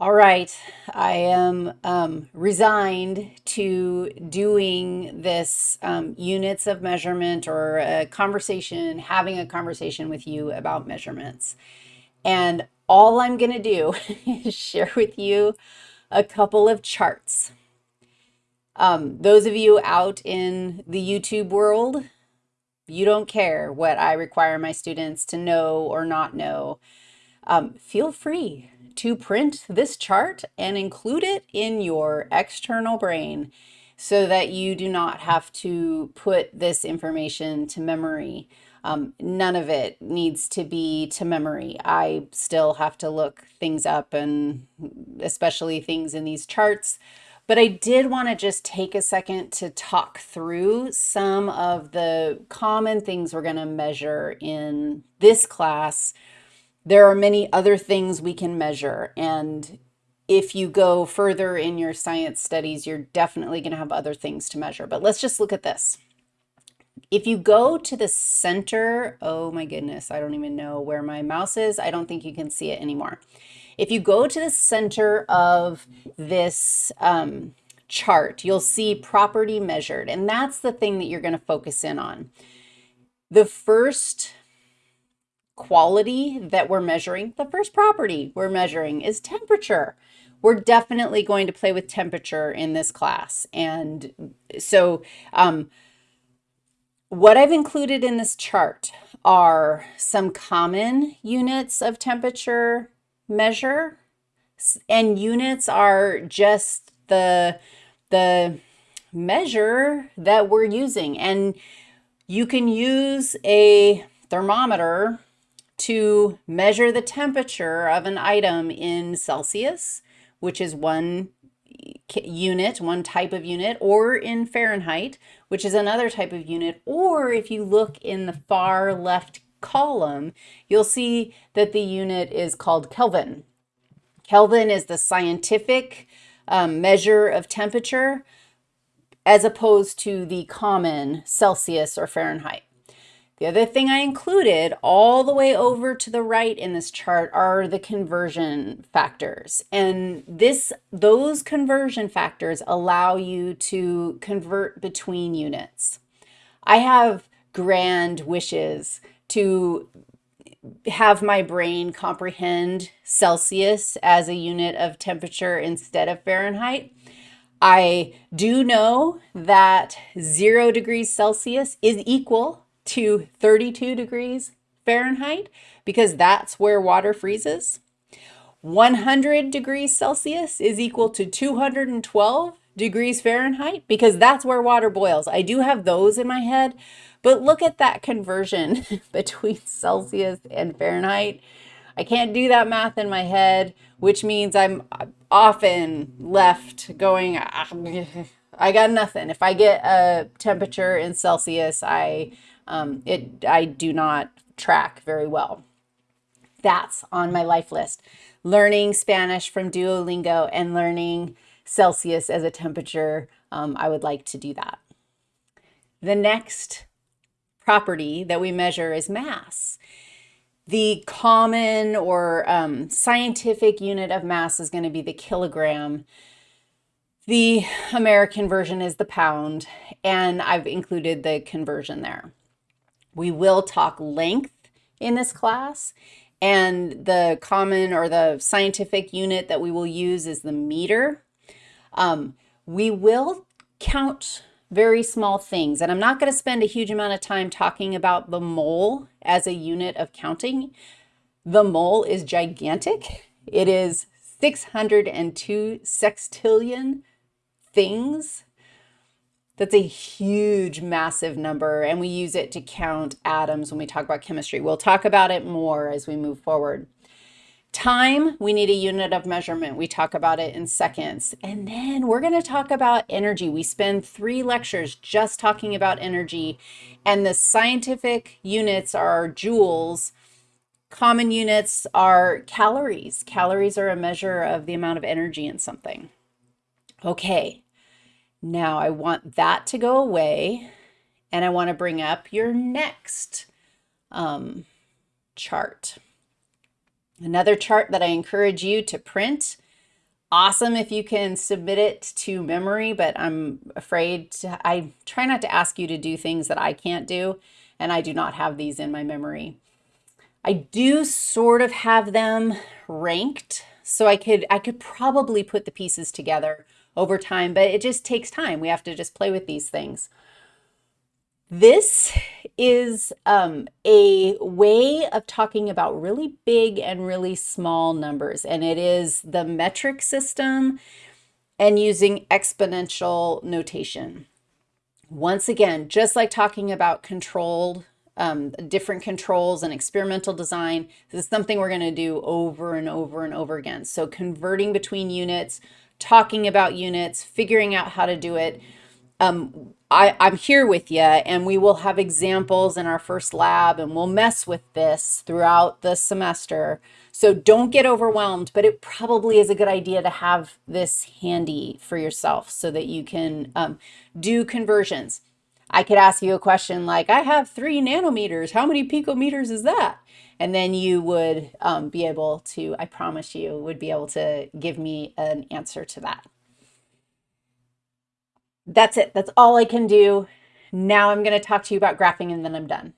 All right, I am um, resigned to doing this um, units of measurement or a conversation, having a conversation with you about measurements. And all I'm going to do is share with you a couple of charts. Um, those of you out in the YouTube world, you don't care what I require my students to know or not know. Um, feel free to print this chart and include it in your external brain so that you do not have to put this information to memory. Um, none of it needs to be to memory. I still have to look things up and especially things in these charts. But I did want to just take a second to talk through some of the common things we're going to measure in this class there are many other things we can measure. And if you go further in your science studies, you're definitely going to have other things to measure. But let's just look at this. If you go to the center, oh my goodness, I don't even know where my mouse is. I don't think you can see it anymore. If you go to the center of this um, chart, you'll see property measured, and that's the thing that you're going to focus in on. The first quality that we're measuring, the first property we're measuring is temperature. We're definitely going to play with temperature in this class. And so um, what I've included in this chart are some common units of temperature measure and units are just the the measure that we're using and you can use a thermometer to measure the temperature of an item in Celsius, which is one unit, one type of unit, or in Fahrenheit, which is another type of unit, or if you look in the far left column, you'll see that the unit is called Kelvin. Kelvin is the scientific um, measure of temperature as opposed to the common Celsius or Fahrenheit. The other thing I included all the way over to the right in this chart are the conversion factors. And this, those conversion factors allow you to convert between units. I have grand wishes to have my brain comprehend Celsius as a unit of temperature instead of Fahrenheit. I do know that zero degrees Celsius is equal to 32 degrees Fahrenheit because that's where water freezes. 100 degrees Celsius is equal to 212 degrees Fahrenheit because that's where water boils. I do have those in my head, but look at that conversion between Celsius and Fahrenheit. I can't do that math in my head, which means I'm often left going, ah, I got nothing. If I get a temperature in Celsius, I um, it I do not track very well. That's on my life list. Learning Spanish from Duolingo and learning Celsius as a temperature, um, I would like to do that. The next property that we measure is mass. The common or um, scientific unit of mass is going to be the kilogram. The American version is the pound, and I've included the conversion there. We will talk length in this class and the common or the scientific unit that we will use is the meter. Um, we will count very small things and I'm not going to spend a huge amount of time talking about the mole as a unit of counting. The mole is gigantic. It is 602 sextillion things that's a huge, massive number, and we use it to count atoms when we talk about chemistry. We'll talk about it more as we move forward. Time, we need a unit of measurement. We talk about it in seconds. And then we're going to talk about energy. We spend three lectures just talking about energy, and the scientific units are joules. Common units are calories. Calories are a measure of the amount of energy in something. Okay, now I want that to go away and I want to bring up your next um, chart. Another chart that I encourage you to print awesome if you can submit it to memory, but I'm afraid to, I try not to ask you to do things that I can't do, and I do not have these in my memory. I do sort of have them ranked, so I could I could probably put the pieces together over time, but it just takes time. We have to just play with these things. This is um, a way of talking about really big and really small numbers, and it is the metric system and using exponential notation. Once again, just like talking about controlled, um, different controls and experimental design, this is something we're going to do over and over and over again. So converting between units, talking about units, figuring out how to do it. Um, I, I'm here with you and we will have examples in our first lab and we'll mess with this throughout the semester. So don't get overwhelmed, but it probably is a good idea to have this handy for yourself so that you can um, do conversions. I could ask you a question like, I have three nanometers. How many picometers is that? And then you would um, be able to, I promise you, would be able to give me an answer to that. That's it. That's all I can do. Now I'm going to talk to you about graphing and then I'm done.